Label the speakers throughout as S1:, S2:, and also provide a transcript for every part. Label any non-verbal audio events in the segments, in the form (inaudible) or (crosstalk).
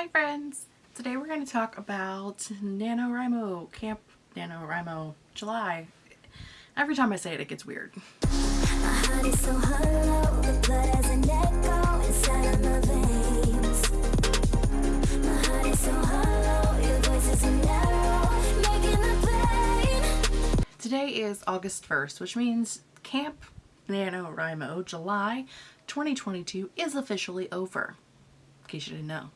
S1: Hi friends! Today we're going to talk about NaNoWriMo, Camp NaNoWriMo July. Every time I say it, it gets weird. Today is August 1st, which means Camp NaNoWriMo July 2022 is officially over, in case you didn't know.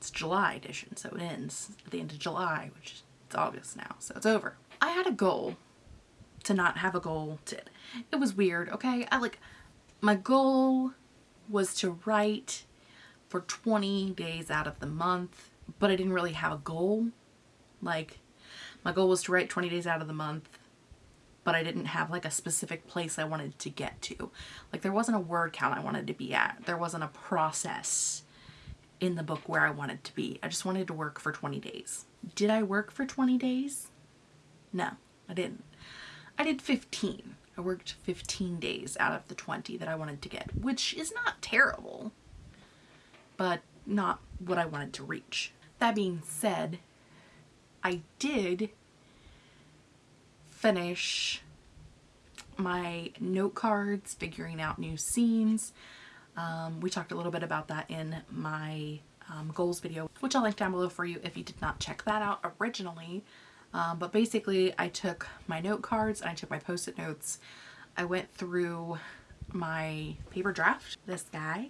S1: It's July edition, so it ends at the end of July, which it's August now, so it's over. I had a goal to not have a goal to, it was weird, okay? I like, my goal was to write for 20 days out of the month, but I didn't really have a goal. Like, my goal was to write 20 days out of the month, but I didn't have like a specific place I wanted to get to. Like there wasn't a word count I wanted to be at. There wasn't a process in the book where I wanted to be. I just wanted to work for 20 days. Did I work for 20 days? No, I didn't. I did 15. I worked 15 days out of the 20 that I wanted to get, which is not terrible, but not what I wanted to reach. That being said, I did finish my note cards, figuring out new scenes, um, we talked a little bit about that in my um, goals video, which I'll link down below for you if you did not check that out originally. Um, but basically I took my note cards and I took my post-it notes. I went through my paper draft, this guy,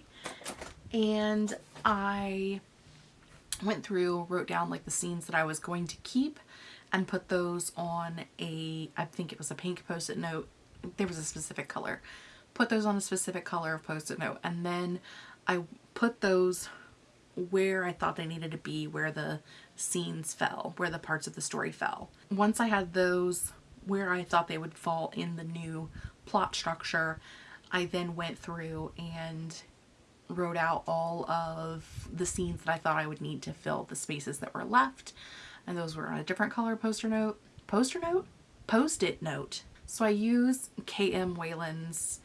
S1: and I went through, wrote down like the scenes that I was going to keep and put those on a, I think it was a pink post-it note. There was a specific color put those on a specific color of post-it note and then I put those where I thought they needed to be, where the scenes fell, where the parts of the story fell. Once I had those where I thought they would fall in the new plot structure, I then went through and wrote out all of the scenes that I thought I would need to fill the spaces that were left. And those were on a different color poster note. Poster note? Post-it note. So I use K.M. Weiland's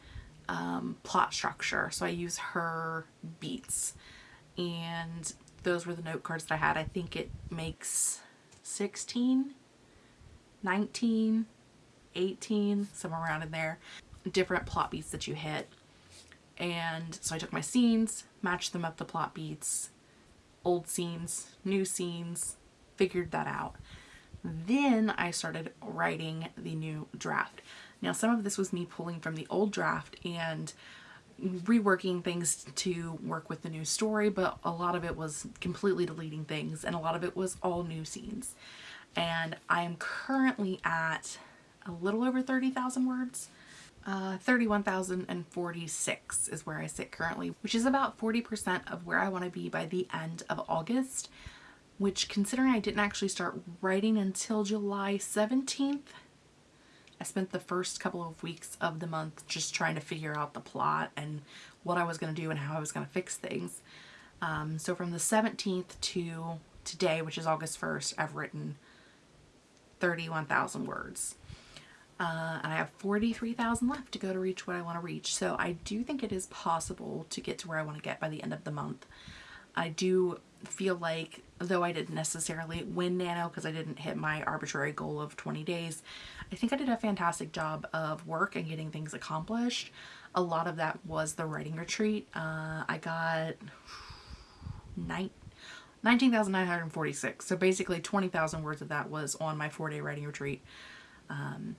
S1: um, plot structure. So I use her beats and those were the note cards that I had. I think it makes 16, 19, 18, somewhere around in there, different plot beats that you hit. And so I took my scenes, matched them up the plot beats, old scenes, new scenes, figured that out. Then I started writing the new draft. Now some of this was me pulling from the old draft and reworking things to work with the new story, but a lot of it was completely deleting things and a lot of it was all new scenes. And I'm currently at a little over 30,000 words. Uh, 31,046 is where I sit currently, which is about 40% of where I want to be by the end of August, which considering I didn't actually start writing until July 17th, I spent the first couple of weeks of the month just trying to figure out the plot and what I was going to do and how I was going to fix things. Um, so from the 17th to today, which is August 1st, I've written 31,000 words. Uh, and I have 43,000 left to go to reach what I want to reach. So I do think it is possible to get to where I want to get by the end of the month. I do feel like, though I didn't necessarily win Nano because I didn't hit my arbitrary goal of 20 days, I think I did a fantastic job of work and getting things accomplished. A lot of that was the writing retreat. Uh, I got 19,946. So basically 20,000 words of that was on my four day writing retreat um,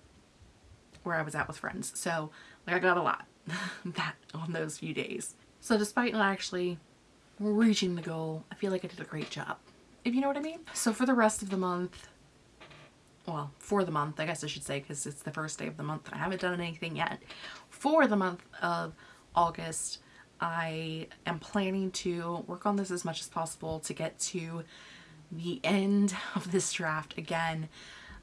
S1: where I was at with friends. So like I got a lot (laughs) that on those few days. So despite not actually reaching the goal, I feel like I did a great job, if you know what I mean. So for the rest of the month, well, for the month, I guess I should say, because it's the first day of the month and I haven't done anything yet. For the month of August, I am planning to work on this as much as possible to get to the end (laughs) of this draft again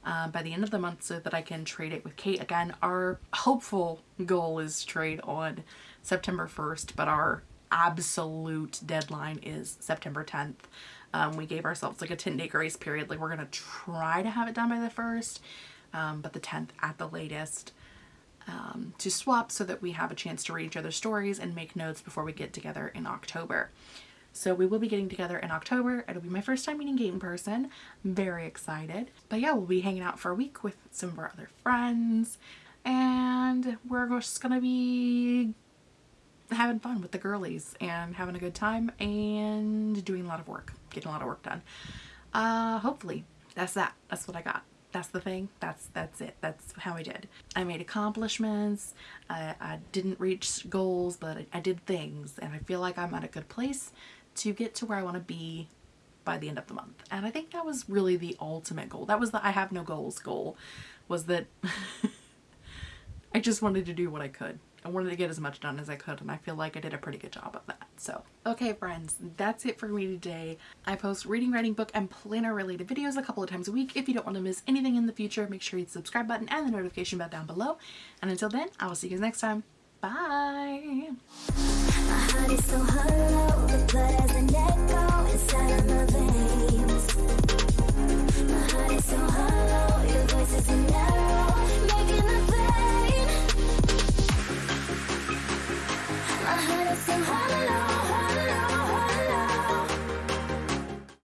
S1: uh, by the end of the month so that I can trade it with Kate. Again, our hopeful goal is trade on September 1st, but our absolute deadline is September 10th. Um, we gave ourselves like a 10 day grace period. Like we're going to try to have it done by the 1st, um, but the 10th at the latest um, to swap so that we have a chance to read each other's stories and make notes before we get together in October. So we will be getting together in October. It'll be my first time meeting Kate in person. I'm very excited. But yeah, we'll be hanging out for a week with some of our other friends and we're just gonna be having fun with the girlies and having a good time and doing a lot of work, getting a lot of work done. Uh, hopefully that's that. That's what I got. That's the thing. That's that's it. That's how I did. I made accomplishments. I, I didn't reach goals, but I, I did things, and I feel like I'm at a good place to get to where I want to be by the end of the month. And I think that was really the ultimate goal. That was the I have no goals goal. Was that (laughs) I just wanted to do what I could. I wanted to get as much done as I could and I feel like I did a pretty good job of that. So, okay friends, that's it for me today. I post reading, writing, book, and planner related videos a couple of times a week. If you don't want to miss anything in the future, make sure you hit the subscribe button and the notification bell down below. And until then, I will see you guys next time. Bye!